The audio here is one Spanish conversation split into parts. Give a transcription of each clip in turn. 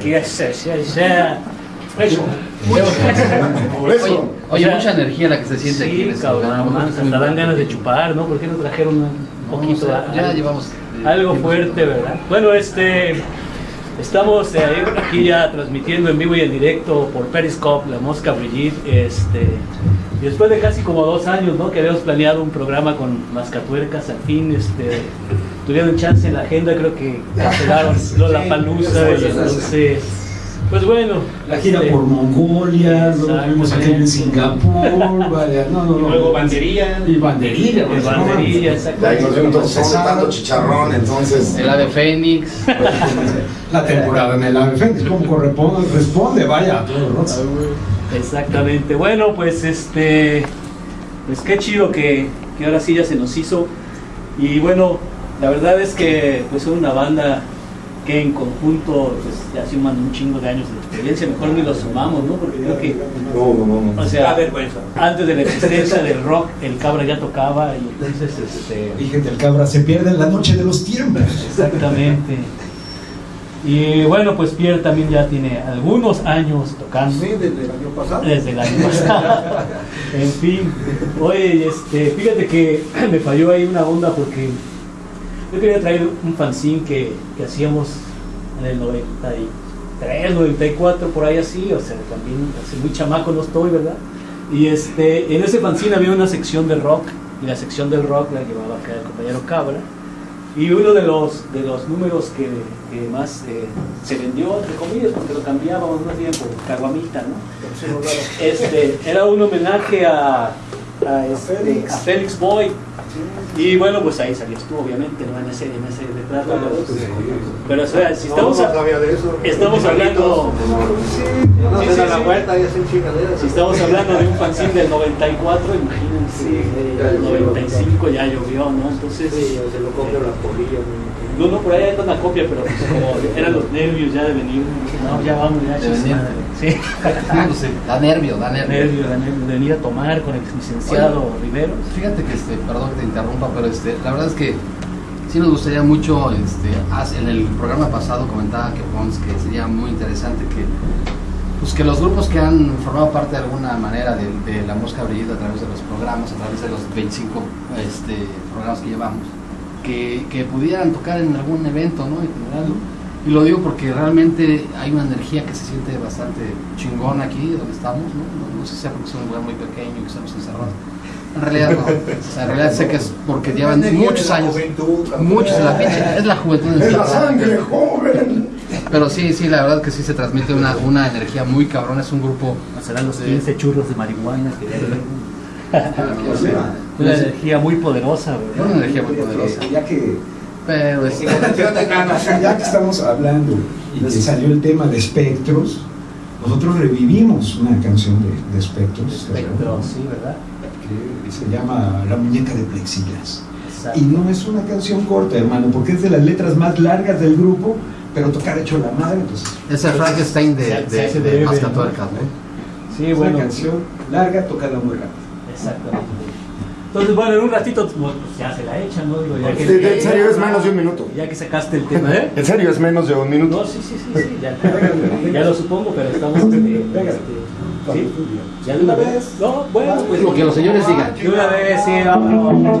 aquí. Eso, eso, eso. Eso. Oye, mucha energía la que se siente aquí. en Sí, este cabrón, hasta dan ganas de chupar, ¿no? ¿Por qué no trajeron un No, poquito? o sea, ya algo- llevamos. eh, Algo fuerte, ¿verdad? Bueno, este. Estamos eh, aquí ya transmitiendo en vivo y en directo por Periscope, La Mosca Brigitte. Este, y después de casi como dos años, ¿no? Que habíamos planeado un programa con Mascatuercas, al fin este, tuvieron chance en la agenda, creo que cancelaron Lola Palusa. Y entonces, pues bueno. La gira este, por Mongolia, luego tuvimos aquel en Singapur, vaya, no, no, no. Luego bandería. Y banderilla, de pues, banderilla, no, exacto. De ahí nos vemos todos tanto chicharrón, entonces. El ave Fénix. La temporada en el Ave Fénix, como corresponde, responde, vaya. Exactamente. Bueno, pues este, pues qué chido que, que ahora sí ya se nos hizo. Y bueno, la verdad es que pues son una banda que en conjunto pues ya suman un chingo de años de experiencia. Mejor ni los sumamos, ¿no? Porque creo que, No, no, no. no. o sea, vergüenza. antes de la existencia del rock, el cabra ya tocaba y entonces este, Fíjate, el cabra se pierde en la noche de los tiempos. exactamente. Y bueno, pues Pierre también ya tiene algunos años tocando. Sí, desde el año pasado. Desde el año pasado. en fin. Oye, este, fíjate que me falló ahí una onda porque yo quería traer un fanzine que, que hacíamos en el 93, 94, por ahí así, o sea, también muy chamaco no estoy, ¿verdad? Y este, en ese fanzine había una sección de rock, y la sección del rock la llevaba acá el compañero Cabra. Y uno de los, de los números que, que más eh, se vendió, entre comillas, porque lo cambiábamos más bien por caguamita, ¿no? Este, era un homenaje a, a, este, a Félix Boy. Y bueno, pues ahí salías tú, obviamente, ¿no? En ese, en ese retrato. Pero, o sea, si estamos, no, no sabía de eso. estamos hablando, Sí, sí, la sí. vuelta y hacen chingaderas. si estamos hablando de un fanzine del 94, imagínense, ya el llovió. 95 ya llovió, ¿no? Entonces, Sí, se lo copia la polilla. no, no, por ahí hay una copia, pero pues como eran los nervios ya de venir, no, ya vamos, ya, madre. Sí. Da nervio, da nervio. nervio, da nervio de venir a tomar con el licenciado Rivero. Fíjate que, este, perdón te interrumpa, pero este, la verdad es que sí nos gustaría mucho, este, en el programa pasado comentaba que que sería muy interesante que, pues que los grupos que han formado parte de alguna manera de, la Mosca Brillita a través de los programas, a través de los 25 este, programas que llevamos, que, pudieran tocar en algún evento, ¿no? Y lo digo porque realmente hay una energía que se siente bastante chingona aquí donde estamos, ¿no? No, sé si sea porque es un lugar muy pequeño que estamos encerrados. En realidad no. O sea, en realidad sé que es porque llevan muchos años. Muchos en la pinche. Es la juventud Es la sangre joven. Pero sí, sí, la verdad que sí se transmite una, una energía muy cabrón. Es un grupo. Serán los Sí. 15 churros de marihuana que una energía muy poderosa, Una energía muy poderosa. Ya que, Pero es. ya que estamos hablando y que salió el tema de espectros, nosotros revivimos una canción de, de espectros Espectro, sí, ¿verdad? Que se llama La muñeca de plexiglas. Y no es una canción corta, hermano, porque es de las letras más largas del grupo, pero tocar hecho la madre, pues Es el Frankenstein de, de, de, de- Mascatuercas, ¿no? Sí, es bueno, una canción larga tocada muy rápido. exactamente. Entonces, bueno, en un ratito pues, ya se la echan, ¿no? Digo, ya que, Sí, en serio, es menos de un minuto. Ya que sacaste el tema, ¿eh? En serio, es menos de un No, minuto. sí, sí, sí, sí, ya, ya lo supongo, pero estamos... este, ¿sí? ¿Ya de una vez? No, bueno, pues... Lo que los señores digan. De una vez, sí, vámonos.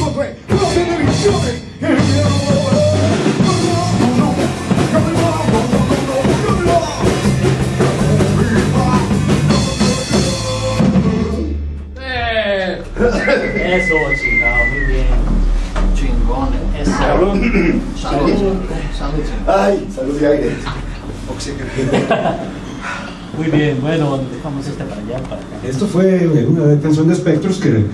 Muy bien, bueno, dejamos este para allá, para acá. Esto fue una canción de espectros que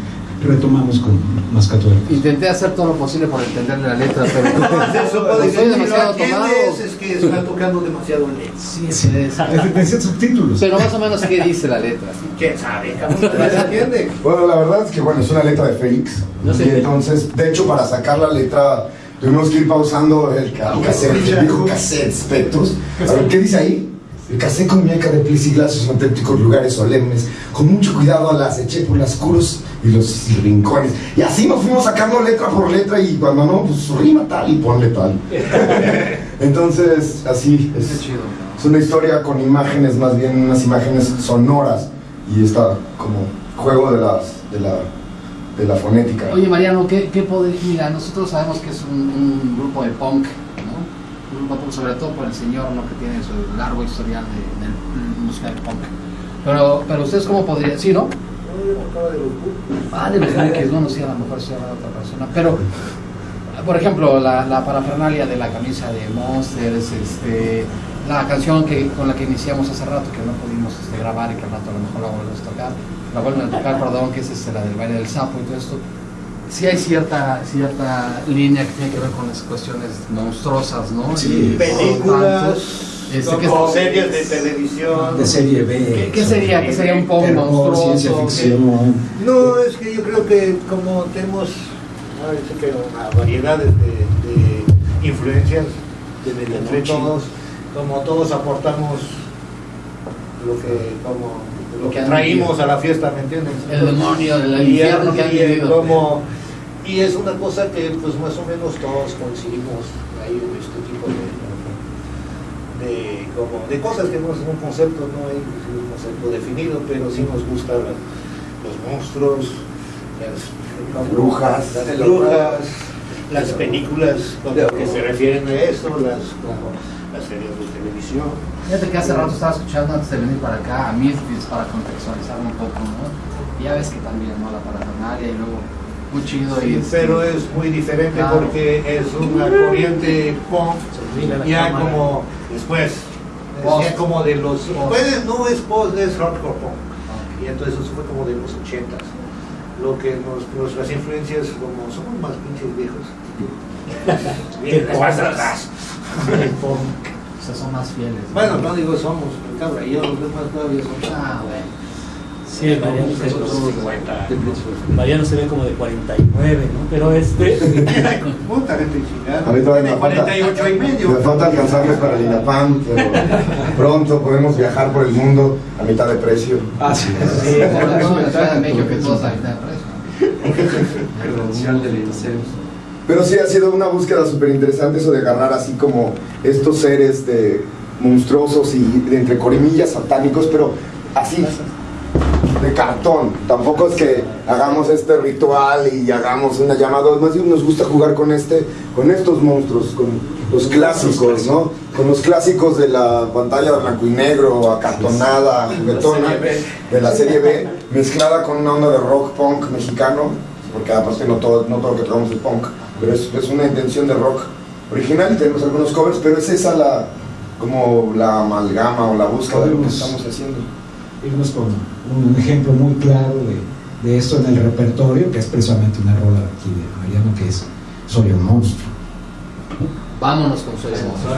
retomamos con Mascatuercas. Intenté hacer todo lo posible por entenderle la letra, pero Eso puede estoy decir, si lo demasiado tomado. es que está tocando demasiado lento. Sí, sí, es- Es- Decía subtítulos. Pero más o menos, ¿qué dice la letra? ¿Quién sabe? ¿No se entiende? Bueno, la verdad es que bueno, es una letra de Félix. No sé. y entonces, de hecho, para sacar la letra, tuvimos que ir pausando el, ca- el cassette, el viejo cassette Spectros. A ver, ¿qué dice ahí? El cassette con muñeca de plesiglasos en auténticos lugares solemnes. Con mucho cuidado las eché por los oscuros y los rincones. Y así nos fuimos sacando letra por letra y cuando no, pues rima tal y ponle tal. Entonces, así es. Es una historia con imágenes, más bien unas imágenes sonoras y está como juego de, las, de, la, de la fonética. Oye, Mariano, ¿qué, qué poder? Mira, nosotros sabemos que es un, un grupo de punk, ¿no? De sobre todo por el señor, ¿no? Que tiene su largo historial de, del música del punk. Pero, pero ustedes, ¿cómo podrían? Sí, ¿no? Ah, de los Monkeys, bueno, sí, a lo mejor sí habrá otra persona. Pero, por ejemplo, la, la parafernalia de la camisa de Monsters, este, la canción que, con la que iniciamos hace rato, que no pudimos este, grabar y que al rato a lo mejor la volvemos a tocar, la vuelven a tocar, perdón, que es este, la del baile del sapo y todo esto. Sí hay cierta, cierta línea que tiene que ver con las cuestiones monstruosas, ¿no? Sí. Y- Películas, Este, ¿qué como es- series de televisión. De serie B. ¿Qué, qué sería? ¿Qué sería un Terror, monstruoso? ciencia ¿Qué- ficción. No, es que yo creo que como tenemos que una variedad de, de influencias de entre todos, como todos aportamos lo que como lo que traímos a la fiesta, ¿me entiendes? El demonio, el infierno que han y- vivido. como- y es una cosa que pues más o menos todos coincidimos ahí en este tipo de, de, como, de cosas que no es un concepto, no hay un concepto definido, pero sí nos gustan los monstruos, las Brujas. las brujas, las películas como que se refieren a eso, las como las series de televisión. Fíjate que hace rato estaba escuchando antes de venir para acá a Misfits para contextualizar un poco, ¿no? Y ya ves que también, ¿no? La parafernalia y luego muy chido y Sí, pero es muy diferente Claro. porque es una corriente punk ya cámara. como después Post. ya como de los pues, no es post es hardcore punk y entonces eso fue como de los ochentas lo que nos, nuestras influencias como somos más pinches viejos ¿Qué bien atrás sea, son más fieles. ¿no? bueno no digo somos cabra yo los demás todavía son Ah, bueno. Sí, Mariano se, Mariano se ve como de 49, ¿no? Pero este. puta gente chingada A mí todavía me Tiene falta- 48 y Me falta alcanzarles para el INAPAM, pero pronto podemos viajar por el mundo a mitad de precio. Ah, sí. Sí, Por eso en la Ciudad de México que todos ahorita de preso. Pero sí ha sido una búsqueda súper interesante eso de agarrar así como estos seres de monstruosos y de entre corimillas satánicos, pero así de cartón. Tampoco es que hagamos este ritual y hagamos una llamada, más bien nos gusta jugar con este, con estos monstruos, con los clásicos, ¿no? Con los clásicos de la pantalla blanco y negro, acartonada, juguetona, de la serie B, mezclada con una onda de rock punk mexicano, porque aparte no todo, no todo lo que tocamos es punk. Pero es, es una intención de rock original y tenemos algunos covers, pero es esa la como la amalgama o la búsqueda de lo que estamos haciendo. irnos con un ejemplo muy claro de, de esto en el repertorio, que es precisamente una rola aquí de Mariano, que es Soy un monstruo. Vámonos con Soy un monstruo.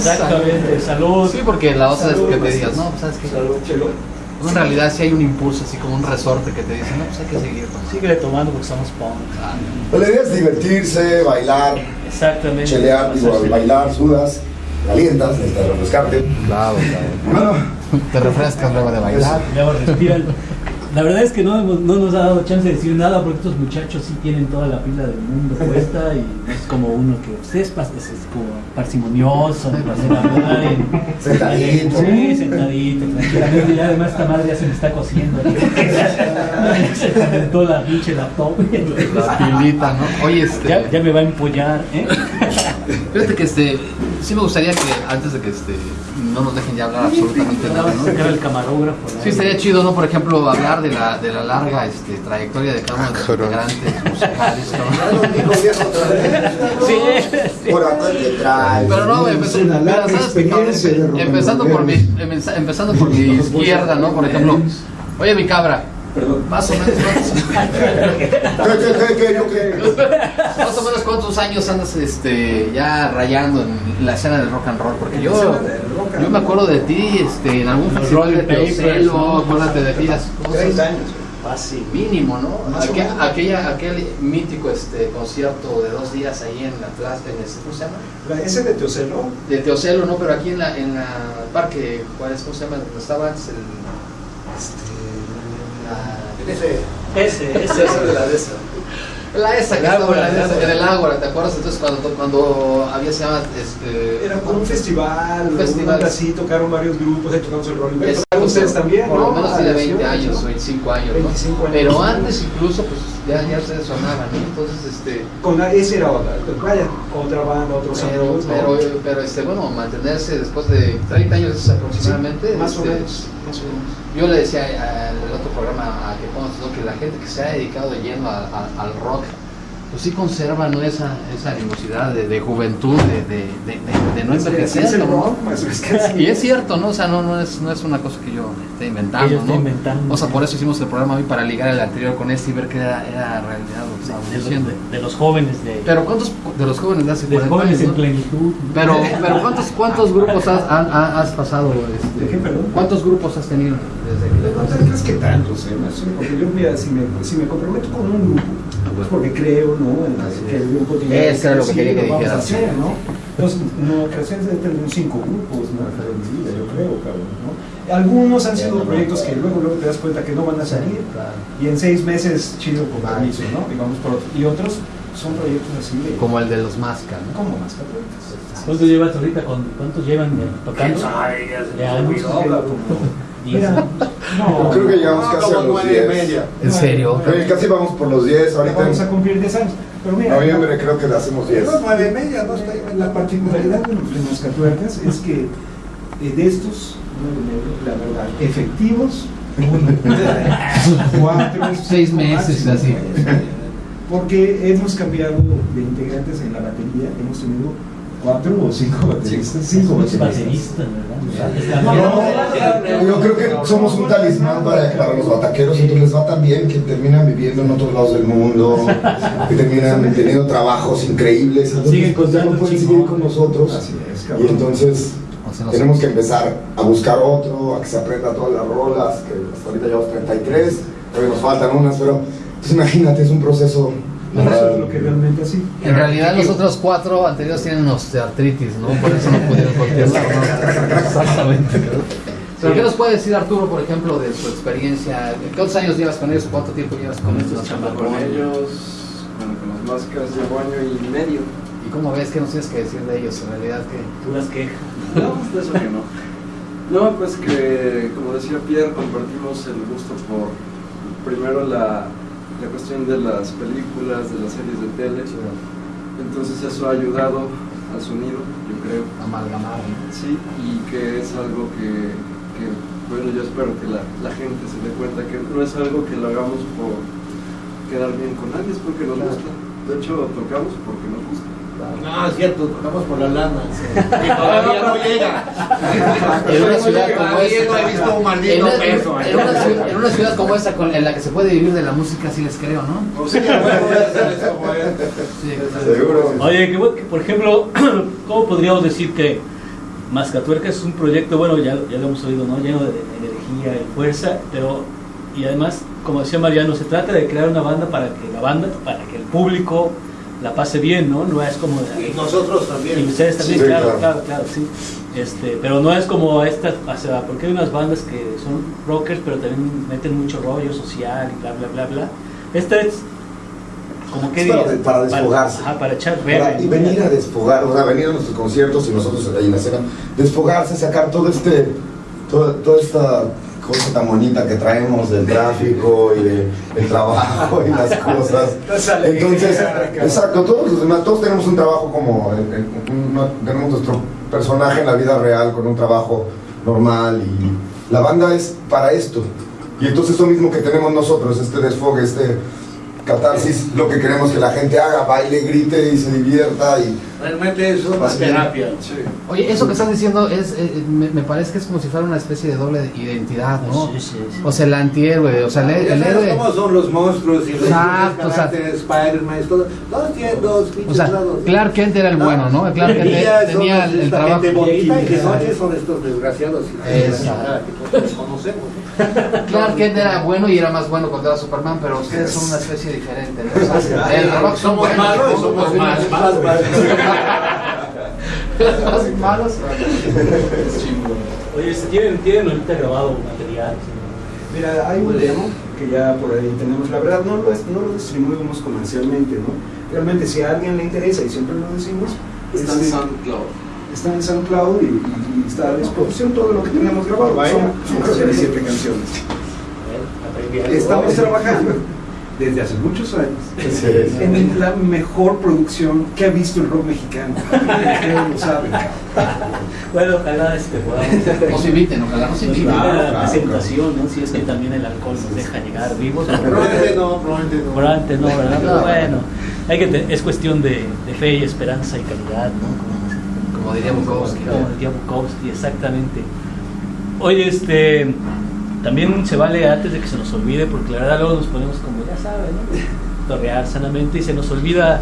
Exactamente, salud. Sí, porque la otra es que te digas, no, pues sabes que en realidad sí hay un impulso, así como un resorte que te dice, no, pues hay que seguir. ¿no? Síguele tomando porque somos punk. La idea es divertirse, bailar, Exactamente. chelear, digo, bailar, sudas, calientas, necesitas refrescarte. Claro, claro. Bueno, Te refrescas luego de bailar. Luego respiran. La verdad es que no, hemos- no nos ha dado chance de decir nada porque estos muchachos sí tienen toda la pila del mundo puesta y es como uno que usted es, pas- es- es como parsimonioso, para hacer hablar Sentadito. Sí, sentadito, tranquilamente. Y además esta madre ya se me está cociendo. se calentó la pinche laptop. La pilita, ¿no? Oye, este. Ya, ya me va a empollar, ¿eh? Fíjate que este. Sí me gustaría que antes de que este. No nos dejen ya hablar absolutamente nada, ¿no? Era el camarógrafo. ¿no? Sí, estaría chido, ¿no? Por ejemplo, hablar de la, de la larga este, trayectoria de cada uno de los integrantes musicales, cabrón. Sí, por acá te. Pero no, and empezando por mi, empe- empezando por mi izquierda, ¿no? Por ejemplo, oye mi cabra, más o menos cuántos, ¿Qué, qué, qué, qué, yo qué? más o menos cuántos años andas este ya rayando en la escena del rock and roll, porque yo yo me acuerdo de ti este en algún festival de Teocelo, acuérdate de cosas. 30 años. Fácil. Mínimo, ¿no? Aquel, aquella, aquel mítico este concierto de dos días ahí en la plaza, en este, ¿cómo se llama? La- ese de Teocelo, De Teocelo, ¿no? Pero aquí en la, en la parque, ¿cuál es? ¿Cómo se llama? Donde estaba antes el... este, la- Ese, Ese, ese. ese de la de esa. La esa que El estaba Ágora, en, la- el Ágora. en el Ágora, ¿te acuerdas? Entonces cuando, cuando había se llama este Era como un festival, Un un festival. así, tocaron varios grupos, ahí tocamos el Rolling Es- Tocaron ustedes también, por ¿no? lo menos Ah, tiene sí, 20 ¿no? años o 25 años, ¿no? 25 años. Pero antes incluso pues ya, ya ustedes sonaban, ¿no? Entonces este Con la, ese era otra, vaya, otra banda, otros pero, amigos, ¿no? pero, pero este bueno mantenerse después de 30 años aproximadamente más o este, menos, más o menos. yo le decía al otro programa a que ¿no? que la gente que se ha dedicado de lleno a- a- al rock pues sí conserva ¿no? esa, esa animosidad de, de juventud, de, de, no envejecer. es ¿no? pues. Y es cierto, ¿no? O sea, no, no, es, no es una cosa que yo esté inventando, ¿no? inventando. O sea, por eso hicimos el programa hoy para ligar el anterior con este y ver que era, era realidad lo que estábamos de, los, diciendo. de- de los jóvenes de, Pero ¿cuántos de los jóvenes de hace de los 40 jóvenes años, en plenitud. Pero, pero ¿cuántos, cuántos grupos has, han- ha- has pasado? Este, ¿De qué? ¿Cuántos grupos has tenido desde que No crees que tantos, ¿eh? Porque yo, mira, si me, si me comprometo con un grupo, pues porque creo, ¿no? En la- que el grupo tiene Eso era lo que quería que vamos a dijeras. hacer, ¿no? Entonces, no, creaciones de tener cinco grupos, ¿no? Yo creo, cabrón, ¿no? Algunos han sido proyectos que luego, luego te das cuenta que no van a salir, y en seis meses, chido compromiso, ¿no? Digamos, por otro. Y otros son proyectos así de... Como el de los Masca, ¿no? como más católicos. ¿Cuántos llevas ahorita? ¿Cuántos llevan tocando? De años. Mira, Yo no, creo que llegamos casi a los nueve y 10. media. ¿En serio? Que casi vamos por los 10. Ahorita vamos a cumplir 10 años. Pero mira, noviembre creo que le hacemos 10. Pero nueve y media, no estoy La particularidad de los de los catuercas es que eh, de estos, la verdad, efectivos, cuatro, Seis meses, así. Porque hemos cambiado de integrantes en la batería, hemos tenido cuatro o cinco bateristas. Cinco bateristas. ¿verdad? No, yo creo que somos un talismán para, para los bataqueros, entonces les va tan bien que terminan viviendo en otros lados del mundo, que terminan teniendo trabajos increíbles, entonces Siguen pues, ya no pueden seguir con nosotros. Y entonces tenemos que empezar a buscar otro, a que se aprenda todas las rolas, que hasta ahorita llevamos 33, todavía nos faltan unas, pero pues, imagínate, es un proceso. No, eso es lo que realmente así. En realidad los otros cuatro anteriores tienen osteoartritis, ¿no? Por eso no pudieron continuar, ¿no? Exactamente. ¿Pero qué nos puede decir Arturo, por ejemplo, de su experiencia? ¿Cuántos años llevas con ellos? ¿Cuánto tiempo llevas con estos chamacos? Con ellos, bueno, con las máscaras llevo año y medio. ¿Y cómo ves? ¿Qué nos tienes que decir de ellos? En realidad, que Tú las quejas. No, pues de eso que no. No, pues que, como decía Pierre, compartimos el gusto por, primero, la, la cuestión de las películas, de las series de tele. Entonces eso ha ayudado al sonido, yo creo. amalgamar. Sí, y que es algo que, que, bueno, yo espero que la, la gente se dé cuenta que no es algo que lo hagamos por quedar bien con nadie, es porque nos Claro. gusta. De hecho, tocamos porque nos gusta. No, es cierto, tocamos por la lana. Y todavía no llega. En una ciudad como he esta, visto un en, maldito una- peso. en una, ciudad, en una ciudad como esta, con- en la que se puede vivir de la música, sí les creo, ¿no? Pues sí, Seguro. Oye, que, bueno, que, por ejemplo, ¿cómo podríamos decir que Mascatuerca es un proyecto, bueno, ya, ya lo hemos oído, ¿no? Lleno de, de energía y fuerza, pero, y además, como decía Mariano, se trata de crear una banda para que la banda, para que el público la pase bien, ¿no? No es como... Y nosotros Y también. ustedes también, Sí, claro, claro. claro, claro, sí. Este, pero no es como estas, o sea, porque hay unas bandas que son rockers, pero también meten mucho rollo social y bla, bla, bla, bla. Esta es como que para- para desfogarse. Ajá, para echar Para- bebé. y venir a desfogar, o sea, venir a nuestros conciertos y nosotros ahí en la escena, desfogarse, sacar todo este, toda, toda esta cosa tan bonita que traemos del tráfico y de- del trabajo y las cosas. Entonces, exacto, todos los demás, todos tenemos un trabajo como, en- en- un- no- tenemos nuestro personaje en la vida real con un trabajo normal y la banda es para esto. Y entonces lo mismo que tenemos nosotros, este desfogue, este catarsis, lo que queremos que la gente haga, baile, grite y se divierta y Realmente es una Así. terapia. Sí. Oye, eso que estás diciendo es, eh, me, me parece que es como si fuera una especie de doble identidad, ¿no? Sí, sí, sí. O sea, el antihéroe, o sea, el, el héroe. cómo son los monstruos y los Exacto, diferentes caracteres, Spider-Man. Todos tienen dos O pinches sea, lados. Clark Kent era el bueno, ¿no? Clark Kent tenía el, el trabajo. gente bonita y de noche son estos desgraciados y que todos conocemos. ¿no? Clark Kent era bueno y era más bueno cuando era Superman, pero ustedes son una especie diferente, ¿no? O sea, el trabajo son Somos buenos, malos y ¿no? somos más malos. Los más malos. Oye, ¿tienen, tienen ahorita grabado material. Mira, hay un demo que ya por ahí tenemos. La verdad no lo, es- no lo distribuimos comercialmente, ¿no? Realmente si a alguien le interesa, y siempre lo decimos, Está en este, SoundCloud. Está en SoundCloud y, y- y está a disposición todo lo que tenemos grabado. Vaya. Son, son que siete canciones. Estamos trabajando desde hace muchos años en la mejor producción que ha visto el rock mexicano. Ustedes lo saben. Bueno, ojalá este, podamos Nos inviten, ojalá nos inviten. a Claro, la claro, presentación, ¿no? Si es que también el alcohol nos deja llegar vivos. Probablemente no, probablemente no. Probablemente no, ¿verdad? Pero No. bueno, hay que te- es cuestión de, de fe y esperanza y calidad, ¿no? Como diría Bukowski. Como Bukowski, exactamente. Oye, este, también se vale antes de que se nos olvide, porque la verdad luego nos ponemos como, ya saben, ¿no? torrear sanamente y se nos olvida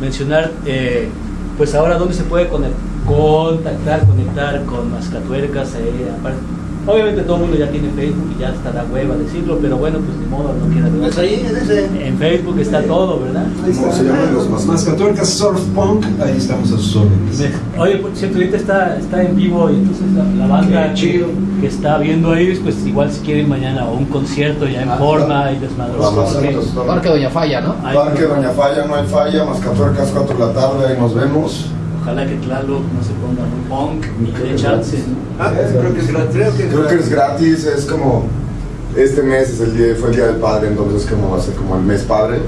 mencionar, eh, pues ahora dónde se puede conect- contactar, conectar con Mascatuercas. eh, aparte- obviamente todo el mundo ya tiene Facebook y ya está la hueva decirlo, pero bueno, pues ni modo, no queda de Pues ahí, en ese. En Facebook está todo, ¿verdad? ¿Cómo se llaman los más- Mascatuercas Surf Punk, ahí estamos a sus órdenes. Oye, por cierto, ahorita está, está en vivo y entonces la, la banda chido. que está viendo ahí, pues igual si quieren mañana o un concierto ya en Ah, forma y desmadroso. Parque Doña Falla, ¿no? Parque Doña Falla, no hay falla, Mascatuercas 4 de la tarde, ahí nos vemos. Ojalá que Tlaloc no se ponga muy punk y que chance. ¿no? Ah, creo que es gratis. Creo que es Creo que es gratis, es como este mes es el día, fue el día del padre, entonces como va a ser como el mes padre.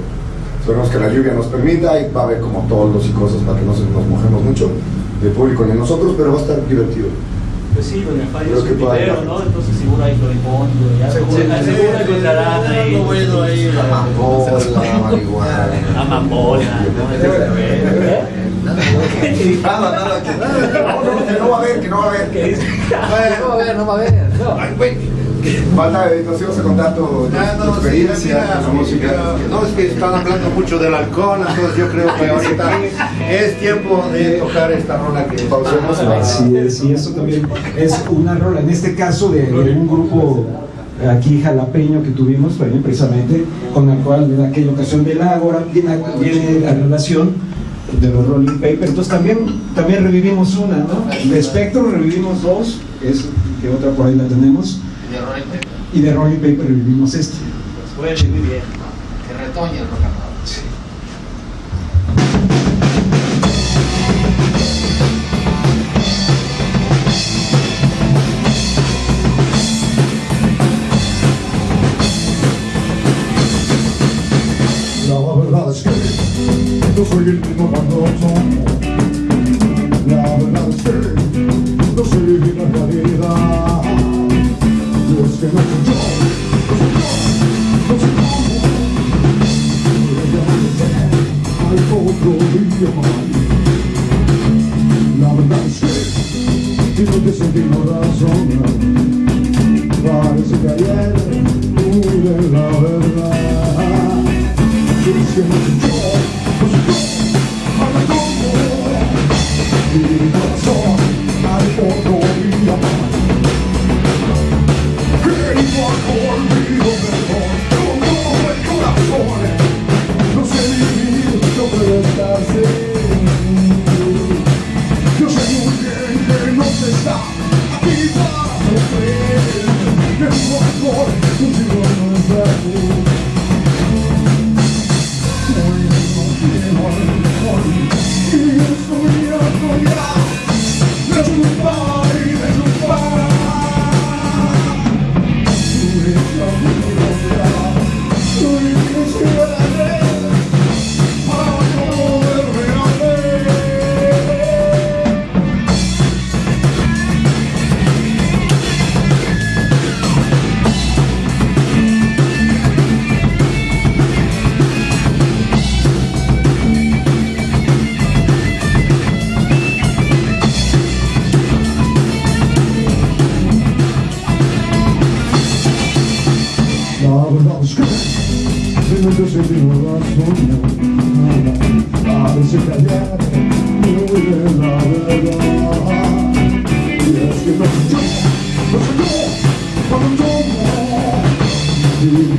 Esperemos que la lluvia nos permita y va a haber como todos y cosas para que no se nos mojemos mucho de público ni nosotros, pero va a estar divertido. Pues sí, Doña Falla Creo es que un puede video, haber. ¿no? Entonces seguro hay floripondio, ya seguro, Sí, seguro encontrarán sí, ahí. algo bueno ahí, la Amapola, marihuana. Amapola, ¿no? Nada, nada, que, no, no, que no va a haber, que no va a haber. ¿Qué dice? No va a ver, no va a ver. No. Ay, güey. Falta, nos ibas a contar tu, tu Ah, no, sí, experiencia, mira, tu música. mira, no, es que están hablando mucho del alcohol, entonces yo creo que ahorita es tiempo de tocar esta rola que Pausemos. Así es, y esto también es una rola, en este caso de, de un grupo aquí jalapeño que tuvimos también precisamente, con el cual en aquella ocasión de la Ágora viene, viene la relación de los Rolling Papers, entonces también, también revivimos una, ¿no? De Spectrum revivimos dos, es que otra por ahí la tenemos, y de Rolling Paper revivimos este. Pues muy bien. Que retoñe el rock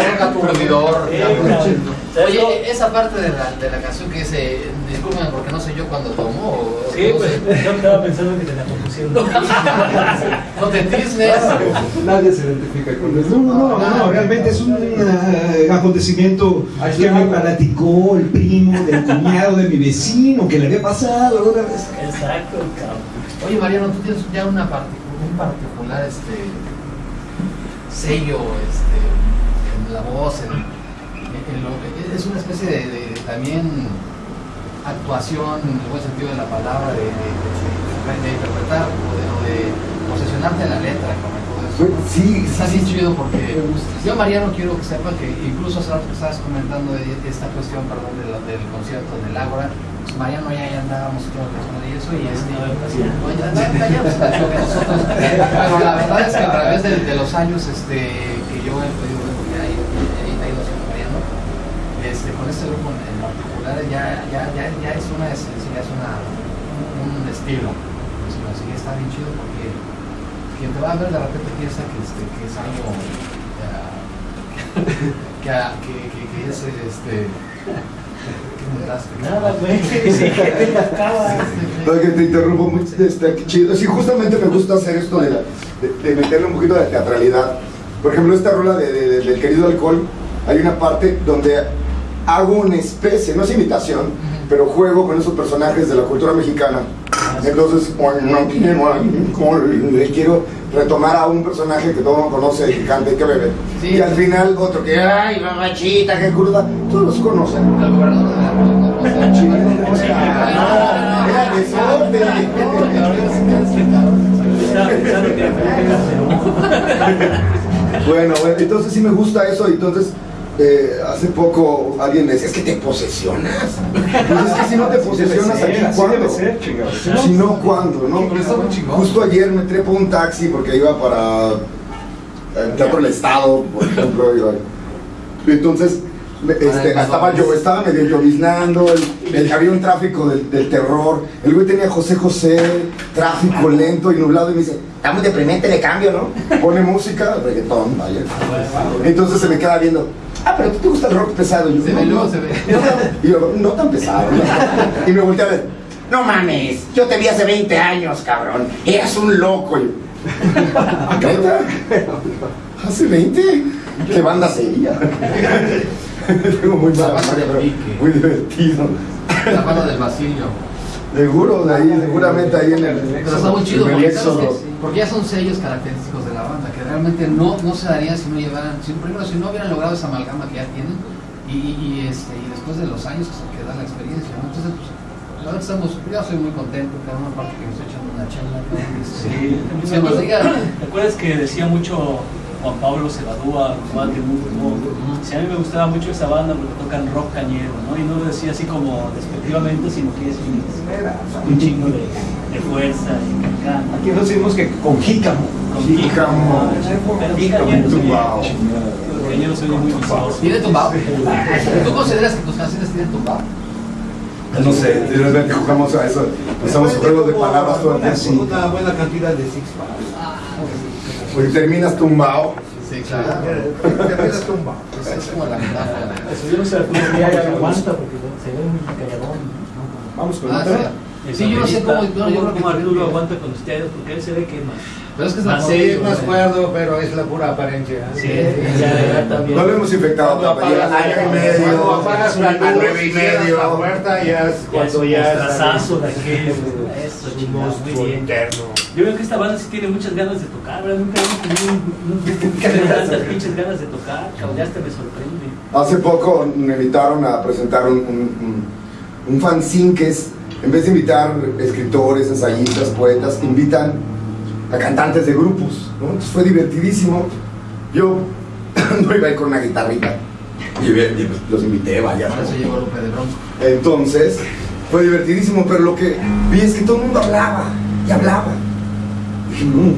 Aplaudidor. Sí, cabrón. Oye, esa parte de la, de la canción que dice, discúlpeme porque no sé yo cuando tomo. o- Sí, no pues sé. yo estaba pensando que te la compusieron. No te tiznes. Nadie se identifica con eso. No, no, no, no, realmente es un eh, acontecimiento que me platicó el primo del cuñado de mi vecino que le había pasado alguna vez. Exacto, cabrón. Oye, Mariano, tú tienes ya una parti- un particular este, sello este, en la voz, en, en lo- es una especie de, de también actuación en el buen sentido de la palabra, de, de- de- de interpretar o de, o de posesionarte en la letra, como todo eso. Pues, Sí, Está bien sí. chido porque yo, Mariano, quiero que sepa que incluso hace rato que estabas comentando de esta cuestión, perdón, del concierto del Ágora, pues Mariano ya, ya andábamos con y eso, y este, pues, ya, ya, pues, nosotros, pero la verdad es que a través de, de los años este, que yo he podido ver, porque ahí, ahí ha ido siendo Mariano, este, con este grupo en, particular ya, ya, ya, ya es una esencia, ya es una, un, un estilo, sino así que está bien chido porque quien te va a ver de repente piensa que, este, que es algo que, que, que, que es este. Nada, güey. Que te acaba. No, que te interrumpo mucho, está qué chido. Sí, justamente me gusta hacer esto de, la- de, de meterle un poquito de teatralidad. Por ejemplo, esta rola de, de- de- del querido alcohol, hay una parte donde hago una especie, no es imitación, pero juego con esos personajes de la cultura mexicana. Entonces, "Ay, no quiero alcohol", le quiero retomar a un personaje que todo el mundo conoce, que canta y que bebe. Sí. Y al final otro que, ay, mamachita, qué cruda, todos los conocen. Que. Bueno, bueno, entonces sí me gusta eso. Entonces, eh, hace poco alguien me decía, es que te posesionas. Pues es que si no te posesionas, aquí cuándo? ser. Si no, ¿cuándo? ¿no? Justo ayer me trepo un taxi porque iba para el Teatro del Estado, por ejemplo. iba- Entonces, este, estaba yo, estaba medio lloviznando, el, el- había un tráfico del, del terror. El güey tenía José José, tráfico lento y nublado, y me dice, está muy deprimente, le cambio, ¿no? Pone música, reggaetón, vaya. Entonces se me queda viendo, ah, pero ti te gusta el rock pesado. Y yo, Se "No, ve, no". se ve. Y yo, no tan pesado. ¿no?". Y me volteé a ver, no mames, yo te vi hace 20 años, cabrón. Eras un loco. Y ¿Neta? ¿Hace 20? ¿Qué banda sería? Tengo muy mala La banda memoria, pero muy divertido. La mano del vacío. Seguro, de ahí, seguramente ahí en el. Pero está muy chido porque, porque ya son sellos característicos de la banda que realmente no, no se darían si no llevaran, si, primero si no hubieran logrado esa amalgama que ya tienen y, y, este, y después de los años que se queda la experiencia. ¿no? Entonces, pues, la verdad estamos, yo estoy muy contento, cada una parte que me estoy echando una charla. Sí, Se nos diga. ¿Te acuerdas que decía mucho Juan Pablo Cebadúa, Juan de Mundo? Si a mí me gustaba mucho esa banda porque tocan rock cañero, ¿no? Y no lo decía así como despectivamente, sino que es un, un chingo de, de fuerza y que canta. Aquí nos decimos que con jícamo. Con Jícamo. Pero Jícamo, tumbao. Los cañeros son muy vistosos. ¿Tiene tumbado? ¿Tú consideras que tus canciones tienen tumbado? No sé, de repente jugamos a eso. Usamos juegos de palabras todo el tiempo. Una buena cantidad de six packs. Porque terminas tumbado. Sí, claro. Terminas tumbado. Es como la metáfora. Eso yo no sé cómo ya ya aguanta porque se ve muy calladón. ¿no? Vamos con Ah, otra. sí. Yo no sé cómo. Yo, yo creo que cómo Arturo aguanta con ustedes porque él se ve que más. Pero es que es la Más Sí, no es ¿no? cuerdo, pero es la pura apariencia. Sí, ya, también. No lo hemos infectado Cuando todavía. Año y cuando medio. apagas nueve y medio. la puerta, ya es Ya es cuando un ya de aquel. Eso, muy bien. interno. Yo veo que esta banda sí tiene muchas ganas de tocar, ¿verdad? Nunca hemos tenido un, tantas pinches ganas de tocar, cabrón, ya hasta me sorprende. Hace poco me invitaron a presentar un, un, un, un fanzine que es, en vez de invitar escritores, ensayistas, poetas, invitan a cantantes de grupos. ¿no? Entonces fue divertidísimo. Yo no iba a ir con una guitarrita. Y, pues, los invité, vaya. Por eso llegó Lupe de Bronco. Entonces, fue divertidísimo, pero lo que vi es que todo el mundo hablaba y hablaba. No,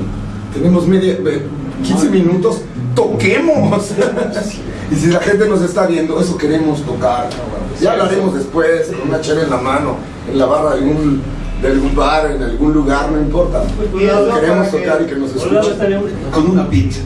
tenemos media, eh, 15 minutos, toquemos. y si la gente nos está viendo, eso queremos tocar. Ya hablaremos después, con una chela en la mano, en la barra de un, de algún bar, en algún lugar, no importa. Queremos tocar y que nos escuchen. Con una pizza.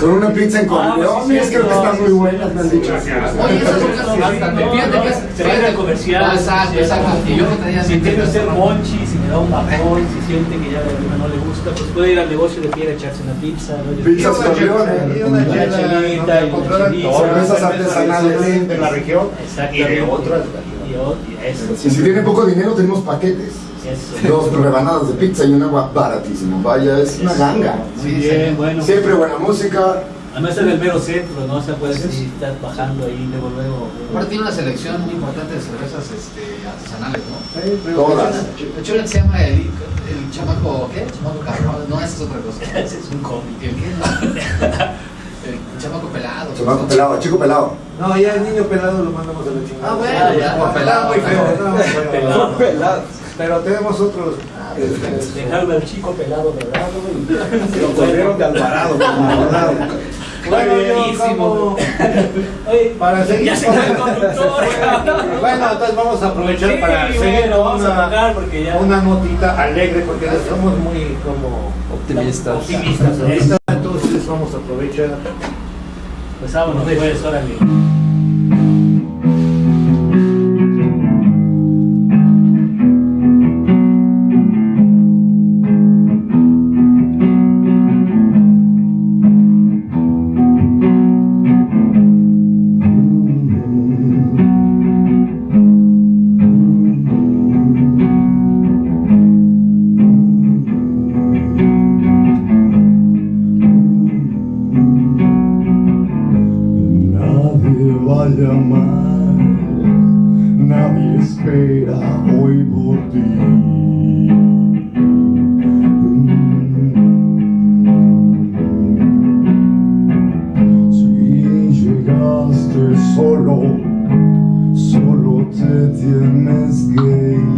Con una pizza en Ah, sí, creo que están muy buenas, me han dicho. Oye, esas son las bastante. No, Fíjate que es. se va a ir al comercial. Exacto, exacto. Y yo no traía Si tiene usted monchi, si le da un bajón, si siente que ya de verdad no le gusta, pues puede ir al negocio de fiera a echarse una pizza. ¿no? Pizzas Y una chelita, y Cervezas artesanales. de la región y de otras. Y, si tiene poco dinero, tenemos paquetes. eso. Dos rebanadas de pizza y un agua baratísimo. Vaya, es una ganga. Siempre buena música. Además es del mero centro, ¿no? O sea, puedes si estás bajando ahí luego luego. Aparte tiene una selección muy importante de cervezas este, artesanales, ¿no? Todas. De hecho, se llama el, el chamaco, ¿qué? El chamaco carnaval. No, esa es otra cosa. Ese es un cómic. ¿El qué? el chamaco pelado. Chamaco pelado, chico pelado. No, ya el niño pelado lo mandamos a la chingada. Ah, bueno, Ah, ya, por pelado. muy feo, pelado. no, bueno, Pelado. Pelado. Pero tenemos otros. este, Dejaron al chico pelado dorado y Lo corrieron de Alvarado. como Alvarado. Bueno, yo Buenísimo. como- Oye, Para seguir ya se fue el conductor. Bueno, entonces vamos a aprovechar Sí, para seguir bueno, vamos a una, bajar porque ya. una notita alegre porque somos muy como Optimistas. optimistas. Entonces vamos a aprovechar. Pues vámonos, pues, órale. Solo, solo te tienes que ir.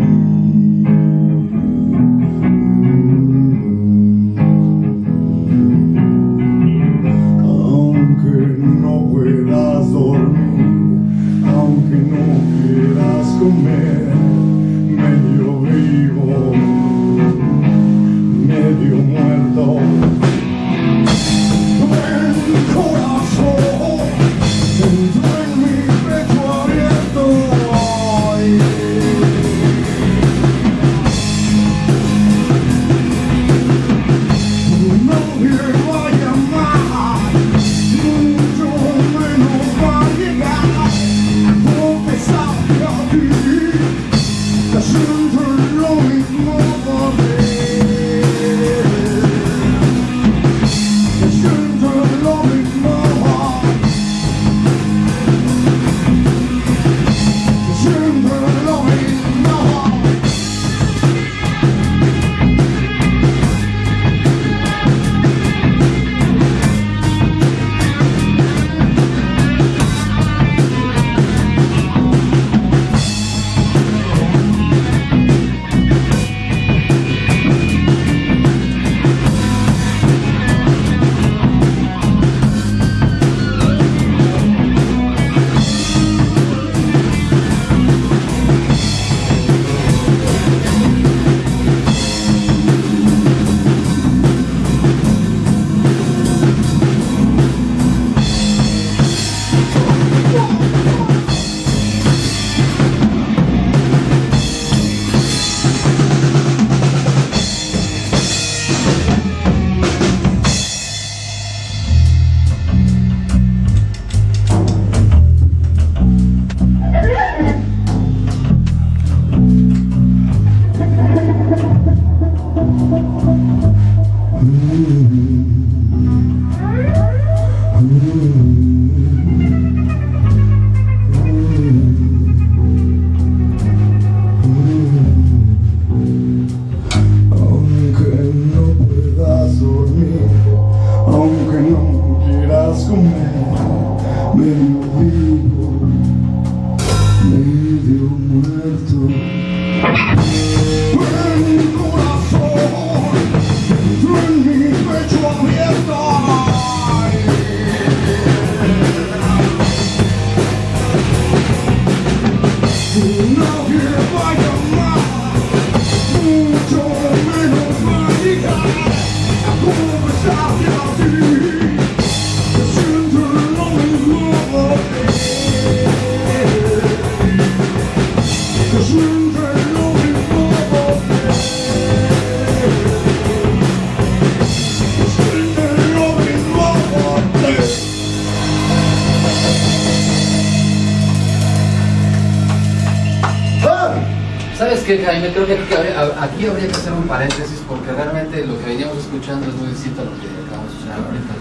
Aquí habría, que hacer un paréntesis porque realmente lo que veníamos escuchando es muy distinto a lo que acabamos de escuchar ahorita.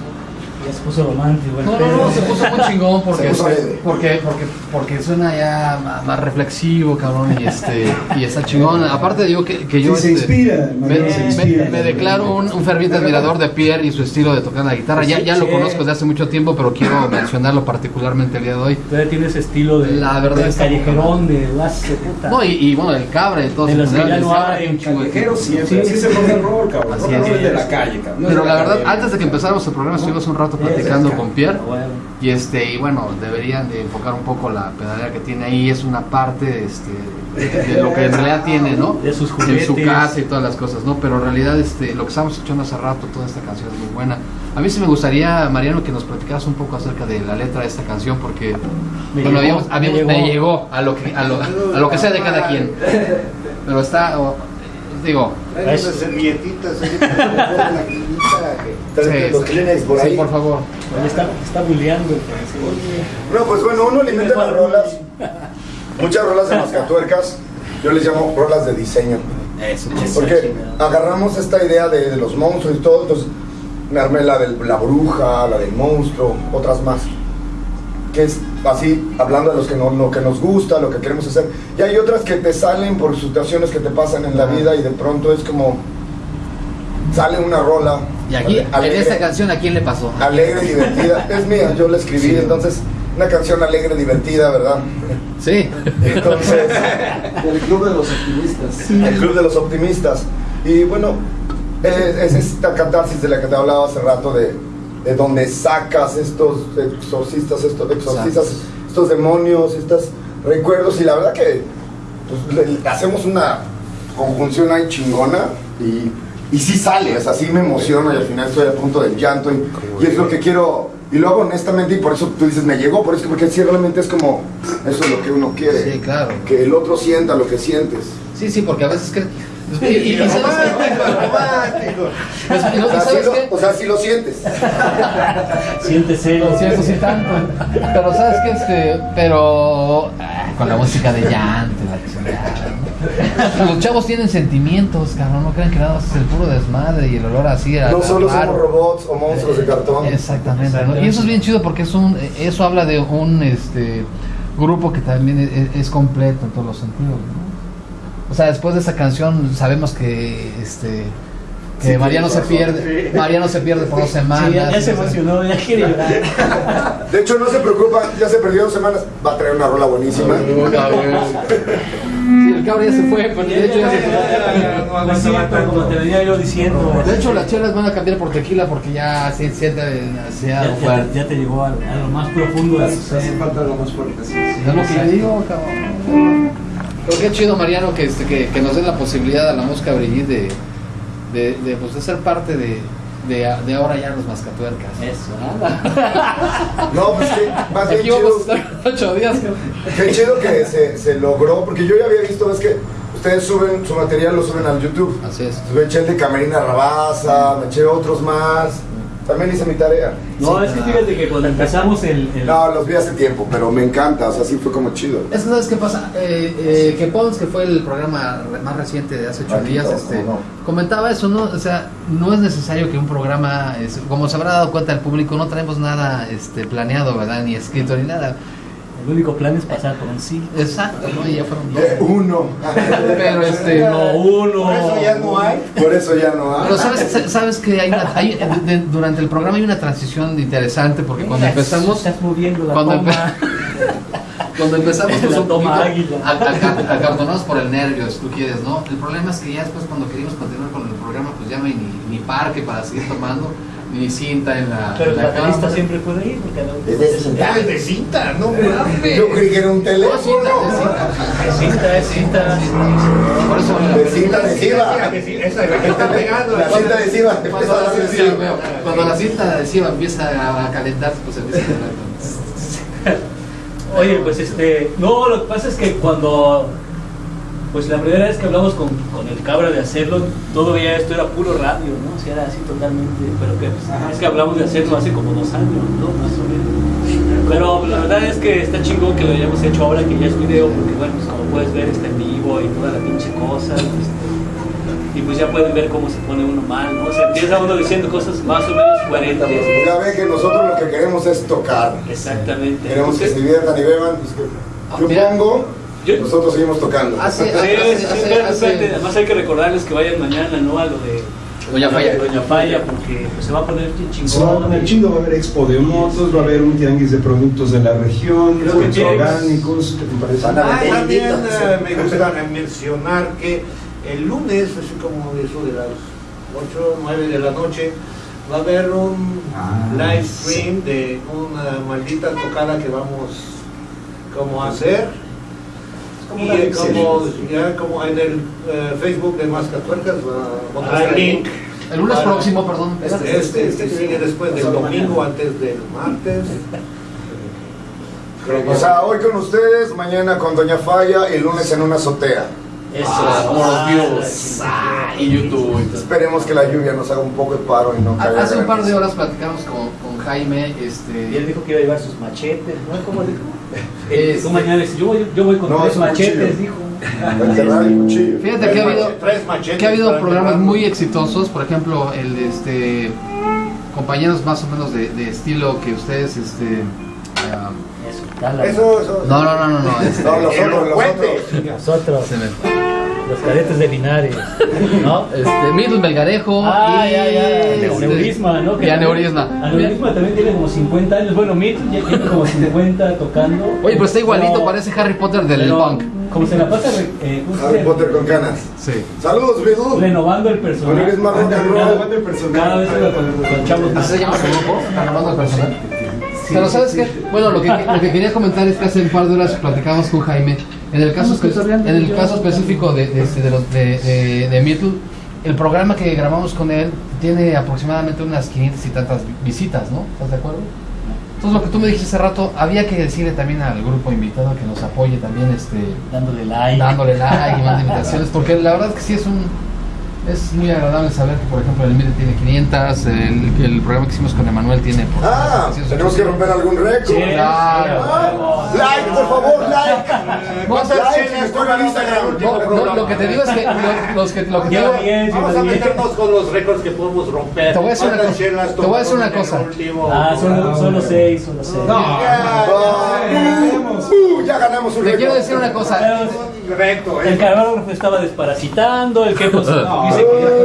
Ya se puso romántico. No, no, no, se puso muy chingón porque, Se porque, porque, porque suena ya más reflexivo, cabrón, y este, y está chingón. Aparte digo que, que yo Sí, se inspira, me, se inspira. declaro un, un ferviente admirador de Pierre y su estilo de tocar la guitarra. Ya, ya lo Sí. conozco desde hace mucho tiempo, pero quiero mencionarlo particularmente el día de hoy. Todavía tiene ese estilo de, La verdad de callejerón, de puta. No, y, y bueno, el cabra y todo De los que funeral, ya no el rock cabrón. Así es. de la calle, cabrón. no es Pero la verdad, antes de que empezáramos el programa estuvimos un rato Sí, platicando con Pierre. Bueno. Y este, y bueno, deberían de enfocar un poco la pedalera que tiene ahí, es una parte este, de, de lo que en realidad tiene, ¿no? De sus En su juguetes. casa y todas las cosas, ¿no? Pero en realidad este, lo que estábamos escuchando hace rato, toda esta canción es muy buena. A mí sí me gustaría, Mariano, que nos platicaras un poco acerca de la letra de esta canción, porque Me bueno, llegó, habíamos- habíamos- me me, llegó. a lo que a lo, a lo que sea de cada quien. Pero está, digo, Hay unas servilletitas ahí para poner la que- los por ahí. sí, por favor. Está, está francés. No, pues bueno, uno alimenta las rolas, muchas rolas de mascatuercas, yo les llamo rolas de diseño. Eso, Porque agarramos esta idea de, de los monstruos y todo, entonces me armé la de la bruja, la del monstruo, otras más. Que es así, hablando de los que no, lo que nos gusta, lo que queremos hacer. Y hay otras que te salen por situaciones que te pasan en la vida y de pronto es como sale una rola. Y aquí, en alegre, esta canción, ¿a quién le pasó? alegre, divertida. Es mía, yo la escribí, entonces una canción alegre, divertida, ¿verdad? Sí. Entonces, El club de los optimistas. el club de los optimistas. Y bueno, es, es esta catarsis de la que te hablaba hace rato, de, de donde sacas estos exorcistas, estos exorcistas, estos demonios, estos recuerdos. Y la verdad que pues, le hacemos una conjunción ahí chingona y, y sí sale, o sea, sí me emociona y al final estoy a punto del llanto. Y, y es lo que quiero. Y lo hago honestamente y por eso tú dices, me llegó, por eso, porque sí realmente es como, eso es lo que uno quiere. Sí, claro. Que el otro sienta lo que sientes. Sí, sí, porque a veces que... Y, y- y sabes romántico. Y no- O sea, ¿sabes sí qué? lo, o sea, sí lo sientes. Siéntese. Lo siento, sí tanto. Pero sabes que este, pero ah, con la música de llanto, la. Los chavos tienen sentimientos, cabrón, no crean que nada más es el puro desmadre y el olor así. a- No a solo somos robots o monstruos de cartón. Exactamente, ¿no? Y eso es bien chido porque es un, eso habla de un este grupo que también es, es completo en todos los sentidos, ¿no? O sea, después de esa canción sabemos que este que Sí, Mariano se pierde, Mariano se pierde por dos semanas. Sí, ya, ya se no emocionó, ya quiere llorar. De hecho, no se preocupa, ya se perdió dos semanas. Va a traer una rola buenísima. Sí, el cabro ya se fue, pero de hecho ya se fue. Sí, como te venía yo diciendo. De hecho, las chelas van a cambiar por tequila porque ya se siente demasiado fuerte. ya te llegó a, a lo más profundo de su Hace falta algo más fuerte. sí, sí. Es lo que yo digo, cabrón. Pero qué chido, Mariano, que, este, que, que nos den la posibilidad a la música Brigitte de, de, de, pues, de ser parte de, de, de ahora ya los mascatuercas. Eso, nada. No, pues que más bien Aquí vamos a chido. estar ocho días. Qué chido que se, se logró, porque yo ya había visto, es que ustedes suben su material, lo suben al YouTube. Así es. Me eché el de Camerina Rabasa, me eché otros más. También hice mi tarea. No, es que fíjate que cuando empezamos el. el- No, los vi hace tiempo, pero me encanta, o sea, sí fue como chido. Es que sabes qué pasa, eh, eh, que Pons, que fue el programa más reciente de hace ocho Aquí días, este, no. comentaba eso, ¿no? O sea, no es necesario que un programa, es- como se habrá dado cuenta el público, no tenemos nada este, planeado, ¿verdad? Ni escrito ni nada. El único plan es pasar por un sí. Exacto, ¿no? Y ya fueron dos. Eh, uno. Pero este, No, uno. Por eso ya no hay. Por eso ya no hay. Pero sabes, sa- sabes que hay una, hay- de- durante el programa hay una transición interesante porque cuando empezamos, Estás moviendo la cuando, toma. empe- cuando empezamos pues, un toma poquito acartonados por el nervio, si tú quieres, ¿no? El problema es que ya después cuando queríamos continuar con el programa, pues ya no hay ni, ni parque para seguir tomando, ni cinta en la, Pero en el la baterista cámara. siempre puede ir porque la Es de Ya es de cinta, no mames. Yo creí que era un No, teléfono. cinta, es cinta. Es cinta, es cinta. Por eso la De cinta adhesiva. Esa es la que está pegando. La cinta adhesiva. Cuando la, cinta, adhesiva. cinta empieza a, a calentarse, pues empieza a calentar. Oye, pues este, no, lo que pasa es que cuando, pues la primera vez que hablamos con, con el cabra de hacerlo, todo ya esto era puro radio, ¿no? O sea, era así totalmente, pero que pues, es que hablamos de hacerlo hace como dos años, ¿no? Más o menos. Pero la verdad es que está chingón que lo hayamos hecho ahora que ya es video, porque bueno, pues como puedes ver está en vivo y toda la pinche cosa. este, y pues ya pueden ver cómo se pone uno mal, ¿no? O sea, empieza uno diciendo cosas más o menos coherentes. Ya ven que nosotros lo que queremos es tocar. Exactamente. Queremos que se Entonces, diviertan y beban. pues que- Yo Mira, pongo, yo- nosotros seguimos tocando. Hace, Sí, sí, hace- sí, hace- espérate, hace- espérate. Además hay que recordarles que vayan mañana, ¿no? A lo de Doña Falla. Doña Falla, porque pues, se va a poner bien chingón. Se va a poner chido, va a haber expo de motos, va a haber un tianguis de productos de la región, Creo que productos orgánicos, ¿qué te parece? Van a Ah, vender también inditas. eh, me gusta mencionar que el lunes, así como eso de las 8 o 9 de la noche, va a haber un Ah, live stream de una maldita tocada que vamos como a hacer. Y eh, como, ya como en el eh, Facebook de Mascatuercas va a Ah, el link. El lunes Para- próximo, perdón. Este, este, este sigue después del domingo, mañana. antes del martes. O sea, hoy con ustedes, mañana con Doña Falla y el lunes en una azotea. Eso. Ah, Ah. Ah, y YouTube. Esperemos que la lluvia nos haga un poco de paro y no caiga Hace un par de horas platicamos con, con Jaime, Y él este, dijo que iba a llevar sus machetes, ¿no? ¿Cómo dijo? Este- Tú mañana dices, yo voy, yo voy con No, tres machetes, cuchillo. dijo. Fíjate que ha habido, machetes que ha habido programas muy exitosos, por ejemplo, el de este compañeros más o menos de, de estilo que ustedes, este, Eso, dale. Eso, eso. no, no, no, no, no, este, No, los otros, los otros. Nosotros, se me- los cadetes de Linares, ¿no? este, Middle Melgarejo Ah, y ya, ya, este, Aneurisma, ¿no? y Aneurisma. Aneurisma también tiene como 50 años. Bueno, Mitch ya tiene como 50 tocando. Oye, pero está igualito, Pero- parece Harry Potter del pero punk. Como se la pasa eh, ¿cómo se Harry? Potter con canas. Sí. Saludos, Bidu. renovando el roll. Renovando el personaje. Cada vez con, con- con chavos. ¿Así se llama su grupo? Renovando el personal. Pero ¿sabes qué? Bueno, lo que, lo que quería comentar es que hace un par de horas platicamos con Jaime. En el caso, en el caso específico de, de, este, de, los- de, de, de Meetle, el programa que grabamos con él tiene aproximadamente unas 500 y tantas vi- visitas, ¿no? ¿Estás de acuerdo? Entonces lo que tú me dijiste hace rato, había que decirle también al grupo invitado que nos apoye también este, Dándole like. dándole like y más invitaciones, porque la verdad es que sí es un es muy agradable saber que por ejemplo el MIDE tiene 500, el, el programa que hicimos con Emanuel tiene por Ah, 600. tenemos que romper algún récord. Sí, Claro. Ah, like, por favor, like. ¿Cuántas like, chelas estoy en tomaron en el Instagram. último No, no, lo que te digo es que lo, los que, lo que te digo, bien, Vamos a meternos con los récords que podemos romper. Te voy a decir una ¿Cuántas cosa. chelas Te voy a decir una cosa. último Ah, solo, solo seis, solo seis. Ah, uh, ya ganamos un te récord. quiero decir una cosa. Correcto, El camarógrafo estaba desparasitando, el que pues, No,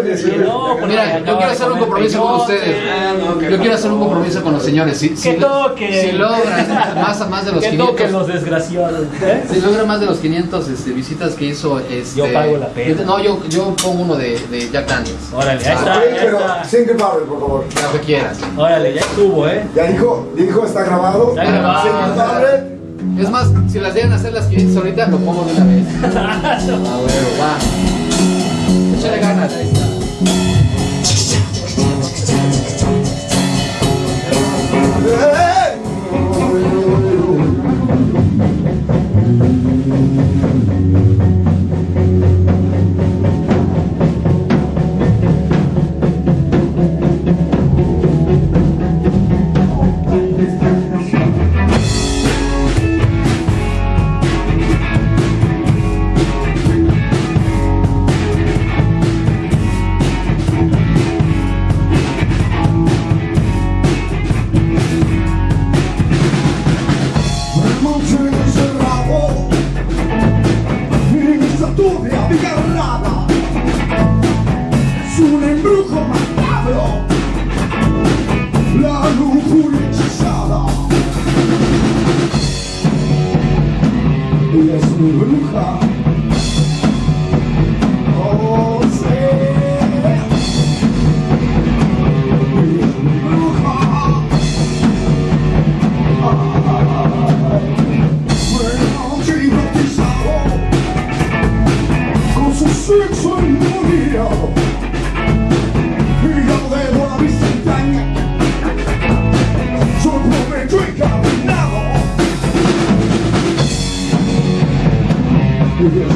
dice que, no, que porque Mira, yo quiero hacer un compromiso con ustedes. Ah, no, que Yo quiero hacer un compromiso con los señores. Si, si, Que toque. si logran más, más de los Que 500, toquen los desgraciados. ¿eh? si logran más de los 500 este, visitas que hizo, este, Yo pago la pena. No, yo, yo pongo uno de, de Jack Daniels. Órale, ahí está, ya pero está. Single Barrel, por favor. Lo que quieras. Órale, ya estuvo, ¿eh? Ya dijo, dijo, está grabado. Está grabado. Single Barrel. Es más, si las llegan a hacer las 500 ahorita, lo pongo de una vez. Ah, bueno, va. Échale ganas. Ahí está. Monte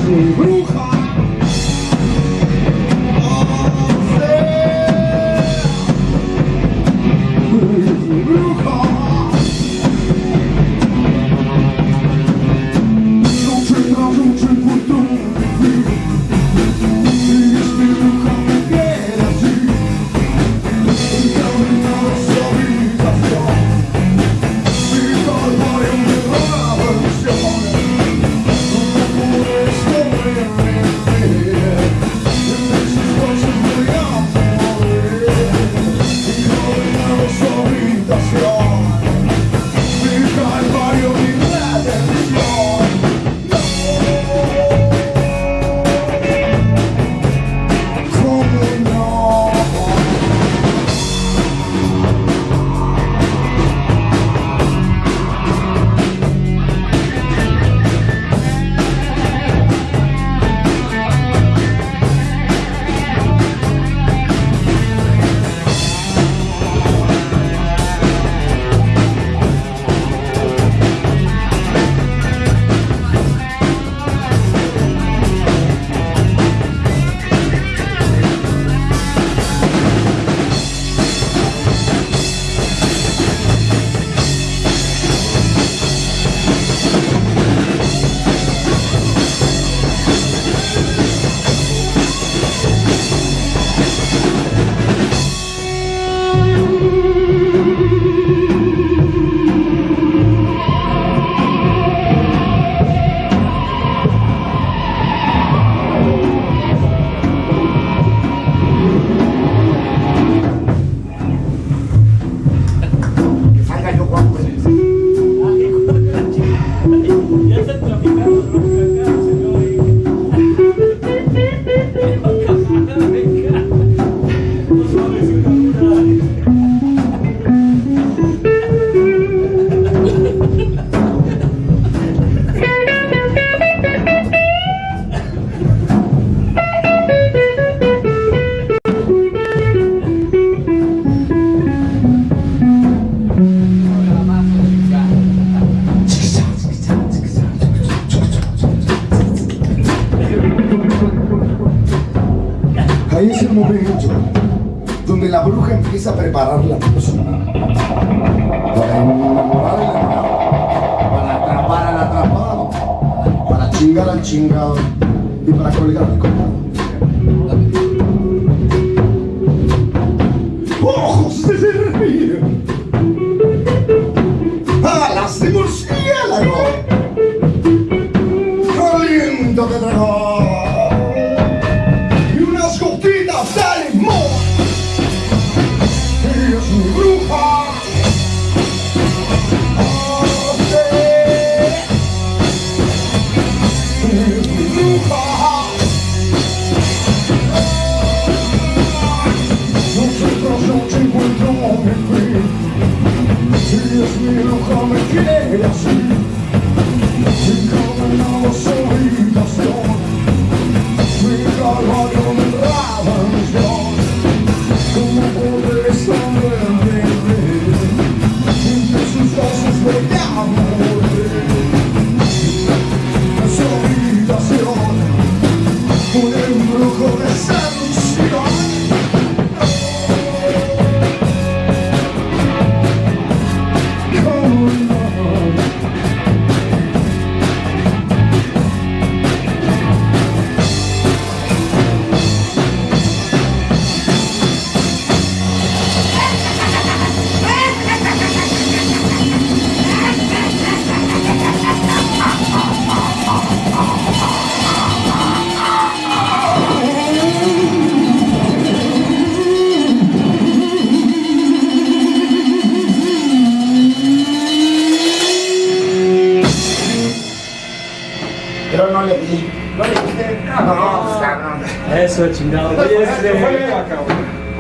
Ruha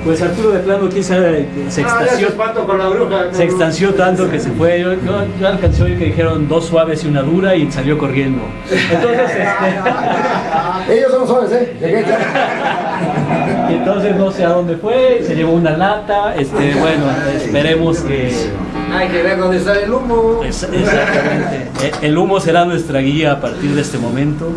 pues Arturo de plano, quién sabe, se extasió, con la bruja. se extanció tanto que se fue. Yo, yo, yo alcancé a oír que dijeron dos suaves y una dura y salió corriendo. Entonces, este, Ellos son los suaves, ¿eh? Llegué ya. y entonces no sé a dónde fue, se llevó una lata. Este, bueno, esperemos que. Hay que ver dónde está el humo. Es- exactamente. E- El humo será nuestra guía a partir de este momento.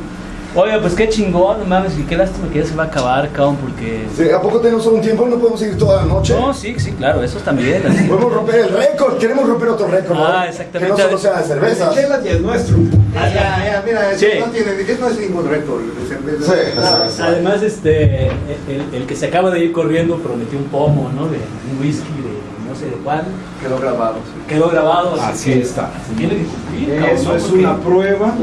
Oiga, pues qué chingón, no mames, y qué lástima que ya se va a acabar, cabrón, porque. Sí, ¿A poco tenemos solo un tiempo? ¿No podemos ir toda la noche? No, sí, sí, claro, eso también. así. Podemos romper el récord, queremos romper otro récord. ¿no? Ah, exactamente. Que no solo sea de y el nuestro. Ah, ya, ya, mira, eso Sí. no tiene, no es ningún récord de cerveza. Sí, Ah, cerveza. Además, este, el, el que se acaba de ir corriendo prometió un pomo, ¿no? De un whisky, de no sé de cuál. Quedó grabado. sí. Quedó grabado, así, Así que está. se tiene que cumplir, cabrón, Eso es Porque- una prueba.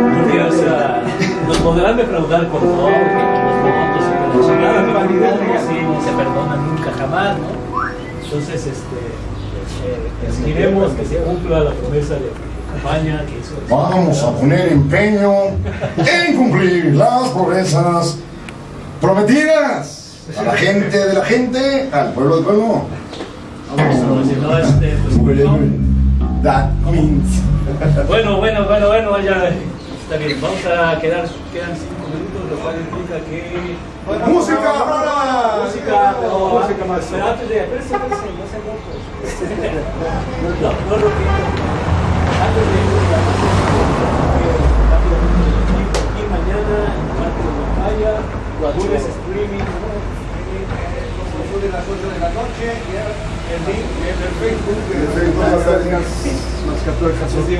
Porque, o sea, nos podrán defraudar con todo, que con los votos y con la chingada, pero no, se perdona nunca jamás, ¿no? Entonces, este, eh, exigiremos que se cumpla la promesa de campaña que hizo. Vamos a poner empeño en cumplir las promesas prometidas a la gente de la gente, al pueblo del pueblo. Vamos, si no, este, pues, no. That means. Bueno, bueno, bueno, bueno, ya está bien. Vamos a quedar, quedan cinco minutos, lo cual implica que. ¡Música! ahora! Música, pero, Música más. pero antes de. Espérense, no se. No, no lo pido. Antes de rápidamente, aquí mañana, martes de pantalla, lunes streaming, ¿no? de las 8 de la noche, ya el link en el Facebook.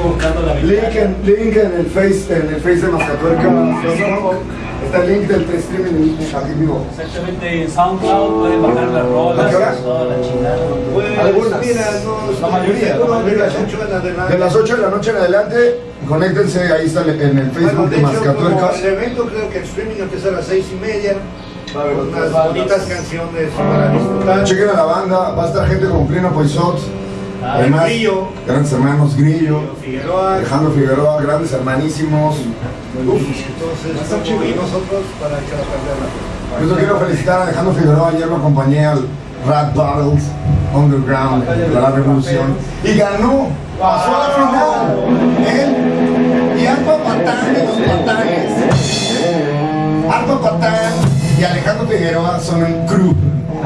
Buscando la Link en, link en el face, en el face de Mascatuerca. Está el link del streaming aquí vivo. Exactamente, en SoundCloud pueden bajar las ¿A rolas, qué hora? toda la chingada. Pues, Algunas. mira, no, La mayoría, de las 8 en adelante. De las 8 de la noche en adelante, conéctense, ahí está en el Bueno, Facebook de de hecho, como Mascatuercas. el evento creo que el streaming empieza a las 6 y media. Va a haber unas bonitas canciones para disfrutar. Chequen a la banda, va a estar gente como Pleno Poisot, Ah, además, Grillo. grandes hermanos Grillo, Figueroa. Alejandro Figueroa, grandes hermanísimos. Uf. Entonces, y nosotros para perder la Pues yo quiero felicitar a Alejandro Figueroa, ayer lo acompañé al Rat Battles Underground de la Revolución y ganó, pasó a la final. Él y Arpa Patán de los Patanes. Arpa Patán y Alejandro Figueroa son un crew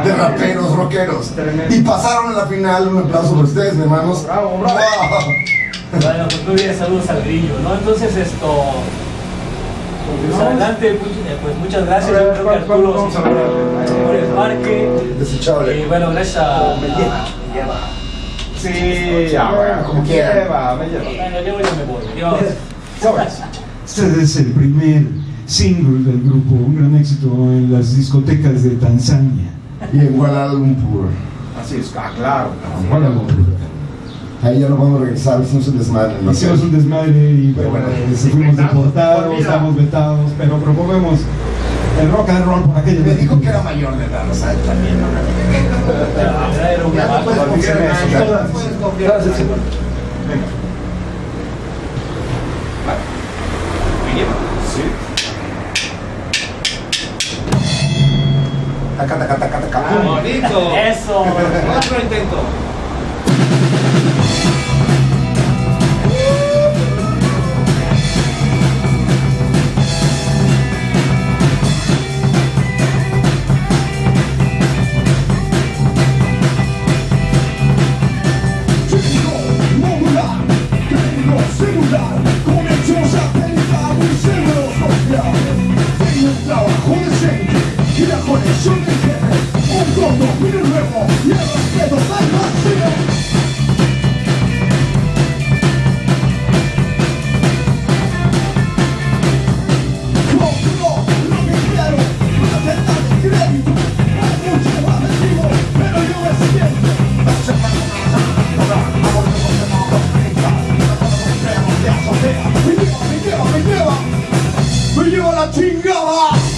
de raperos rockeros y pasaron a la final. Un aplauso por ustedes, mi hermanos. Bravo, bravo. Bueno, pues muy bien, saludos al grillo, ¿no? Entonces esto. Pues adelante, pues, eh, pues muchas gracias. Yo creo que ¿Cuál- cuál Arturo hablar? por el parque. Desechable. Y bueno, gracias a. a- Sí, ya, como quiera, me lleva. Bueno, yo ya me voy. Dios. ¿Sabes? Este es el primer single del grupo, un gran éxito en las discotecas de Tanzania. Y en Kuala Lumpur. Así es, ah, claro. Kuala Lumpur. Ahí ya no vamos a regresar, hicimos un desmadre. ¿no? Hicimos un desmadre y bueno, Bueno, eh, fuimos deportados, estamos vetados, pero promovemos el rock and roll por aquello. Me dijo que era mayor de edad, o sea, también no Taca, taca, taca, taca. Bonito. Eso. Otro intento. conexiones a pensar y cerebros confiar. Tengo un trabajo decente y la conexión que tiene un todo muy nuevo y el respeto al vacío Conmigo quiero pero yo me siento me lleva la chingada.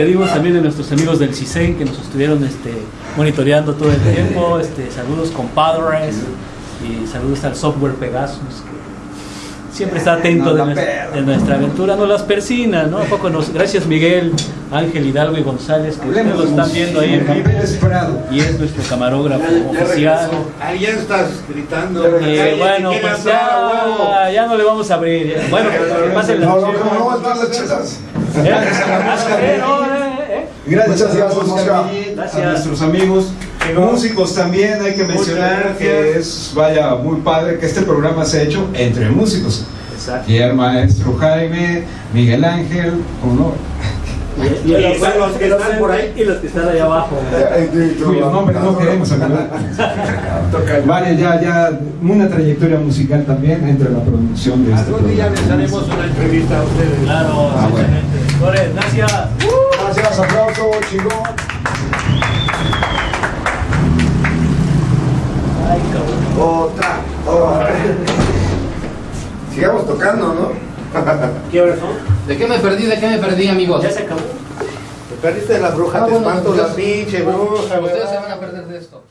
Despedimos también de nuestros amigos del CISEN que nos estuvieron este, monitoreando todo el tiempo. Este, saludos compadres y saludos al software Pegasus que siempre está atento de, nuestra, perra. de nuestra aventura. No las persina, ¿no? ¿A poco nos, gracias Miguel, Ángel Hidalgo y González que ustedes lo están viendo ahí en vivo. Y es nuestro camarógrafo oficial. Ahí ya estás gritando. Eh, bueno, ¿Quién pues ya, ya no le vamos a abrir. ya. Bueno, que pasen las No, no, no, no, están las chelas. Gracias gracias, Mosca. Gracias. a nuestros amigos. Músicos también hay que mencionar que es, vaya, muy padre que este programa se ha hecho entre músicos. Exacto. Y el maestro Jaime, Miguel Ángel, uno, Y, y Y los, los que están por ahí. y los que están allá abajo. Eh, eh, cuyos nombres no queremos hablar. Vale, ya, ya una trayectoria musical también entre la producción de este Algún día les haremos una entrevista a ustedes. Claro, Ah, bueno. gracias. Gracias, aplauso, chingón. Ay, cabrón. Otra, otra. Sigamos tocando, ¿no? ¿Qué horas son? ¿De qué me perdí? ¿De qué me perdí, amigos? Ya se acabó. Te perdiste de la bruja, Ah, te bueno, espanto la pinche bruja, Ustedes se van a perder de esto.